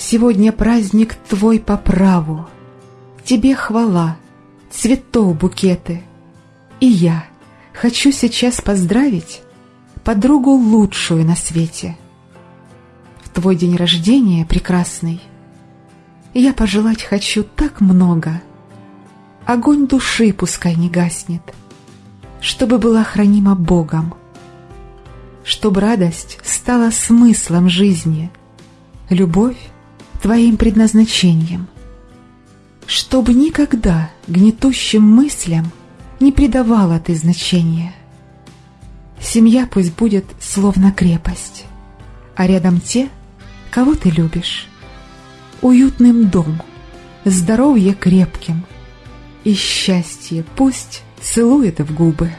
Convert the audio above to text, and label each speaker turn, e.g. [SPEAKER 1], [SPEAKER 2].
[SPEAKER 1] Сегодня праздник твой по праву. Тебе хвала, цветов букеты. И я хочу сейчас поздравить подругу лучшую на свете. В твой день рождения, прекрасный, я пожелать хочу так много. Огонь души пускай не гаснет, чтобы была хранима Богом, чтобы радость стала смыслом жизни, любовь твоим предназначением, чтобы никогда гнетущим мыслям не придавала ты значения. Семья пусть будет словно крепость, а рядом те, кого ты любишь. Уютным дом, здоровье крепким, и счастье пусть целует в губы.